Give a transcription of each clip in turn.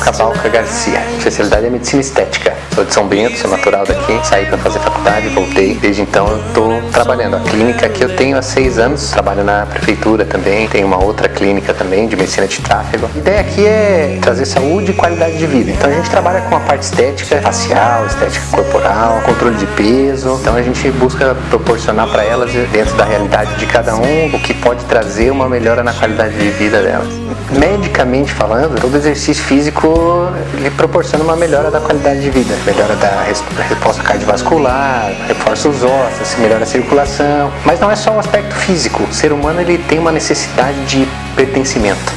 Cabalca Garcia. Especialidade é medicina estética. Sou de São Bento, sou natural daqui. Saí para fazer faculdade, voltei. Desde então eu estou trabalhando. A clínica que eu tenho há seis anos. Trabalho na prefeitura também. Tenho uma outra clínica também de medicina de tráfego. A ideia aqui é trazer saúde e qualidade de vida. Então a gente trabalha com a parte estética facial, estética corporal, controle de peso. Então a gente busca proporcionar para elas, dentro da realidade de cada um, o que pode trazer uma melhora na qualidade de vida delas. Medicamente falando, todo exercício físico ele proporciona uma melhora da qualidade de vida, melhora da resposta cardiovascular, reforça os ossos, melhora a circulação. Mas não é só o aspecto físico. O ser humano ele tem uma necessidade de pertencimento.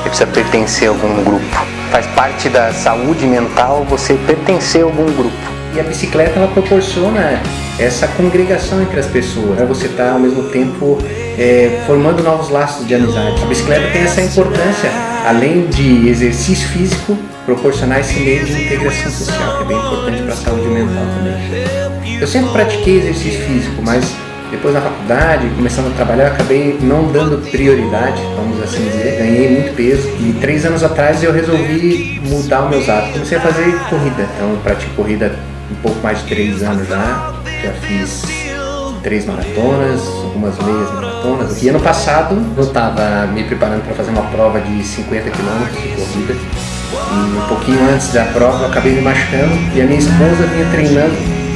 Ele precisa pertencer a algum grupo. Faz parte da saúde mental você pertencer a algum grupo. E a bicicleta ela proporciona essa congregação entre as pessoas. Né? Você está ao mesmo tempo é, formando novos laços de amizade. A bicicleta tem essa importância, além de exercício físico, proporcionar esse meio de integração social, que é bem importante para a saúde mental também. Eu sempre pratiquei exercício físico, mas depois na faculdade, começando a trabalhar, acabei não dando prioridade, vamos assim dizer. Ganhei muito peso e três anos atrás eu resolvi mudar os meus hábitos. Comecei a fazer corrida, então eu pratico corrida um pouco mais de três anos já. Já fiz três maratonas, algumas meias maratonas. E ano passado eu estava me preparando para fazer uma prova de 50 km de corrida. E um pouquinho antes da prova eu acabei me machucando e a minha esposa vinha treinando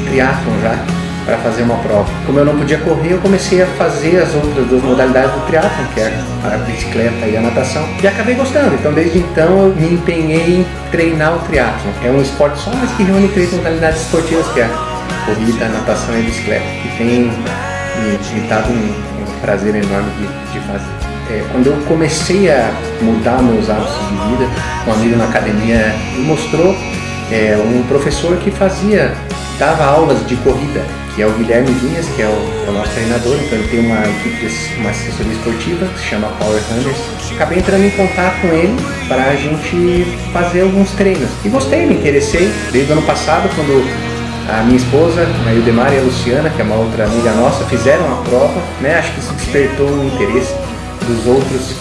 triatlon já para fazer uma prova. Como eu não podia correr, eu comecei a fazer as outras duas modalidades do triatlon, que é a bicicleta e a natação, e acabei gostando. Então, desde então, eu me empenhei em treinar o triatlon. É um esporte só, mas que reúne três modalidades esportivas, que é a corrida, a natação e a bicicleta, que tem me, me dado um, um, prazer enorme de, de fazer. É, quando eu comecei a mudar meus hábitos de vida, um amigo na academia me mostrou é, um professor que fazia, dava aulas de corrida que é o Guilherme Vinhas, que é o, é o nosso treinador, então ele tem uma equipe, uma assessoria esportiva que se chama Power Hunters. Acabei entrando em contato com ele para a gente fazer alguns treinos. E gostei, me interessei. Desde o ano passado, quando a minha esposa, a Ildemar e a Luciana, que é uma outra amiga nossa, fizeram a prova, né? Acho que isso despertou o interesse dos outros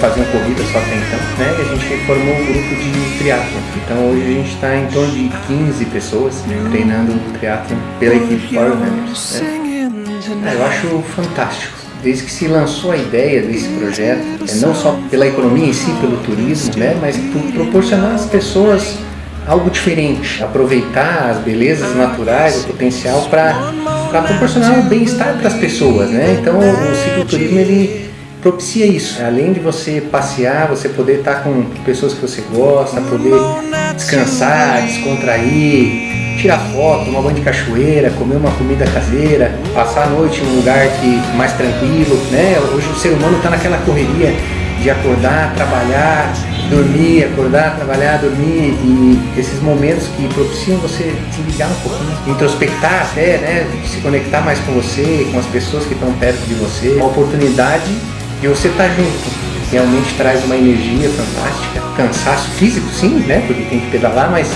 faziam corrida só até então, né? E a gente formou um grupo de triatlon. Então hoje a gente está em torno de 15 pessoas treinando triatlon pela equipe Power Runners. Né? Eu acho fantástico. Desde que se lançou a ideia desse projeto, é não só pela economia em si, pelo turismo, né? Mas por proporcionar às pessoas algo diferente, aproveitar as belezas naturais, o potencial para proporcionar o bem-estar para as pessoas, né? Então o cicloturismo ele propicia isso. Além de você passear, você poder estar com pessoas que você gosta, poder descansar, descontrair, tirar foto, tomar banho de cachoeira, comer uma comida caseira, passar a noite em um lugar que mais tranquilo, né? Hoje o ser humano está naquela correria de acordar, trabalhar, dormir, acordar, trabalhar, dormir e esses momentos que propiciam você se ligar um pouquinho, introspectar até, né, se conectar mais com você, com as pessoas que estão perto de você, uma oportunidade e você tá junto, realmente traz uma energia fantástica, cansaço físico sim, né, porque tem que pedalar, mas,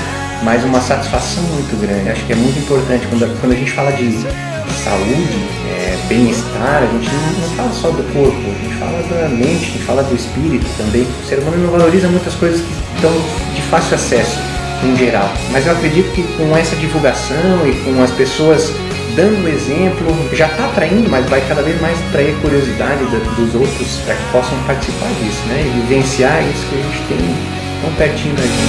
mas uma satisfação muito grande. Acho que é muito importante, quando, quando a gente fala de saúde, é, bem-estar, a gente não, não, fala só do corpo, a gente fala da mente, a gente fala do espírito também. O ser humano não valoriza muitas coisas que estão de fácil acesso em geral. Mas eu acredito que com essa divulgação e com as pessoas dando exemplo, já está atraindo, mas vai cada vez mais atrair curiosidade dos outros para que possam participar disso, né? E vivenciar isso que a gente tem tão pertinho da gente.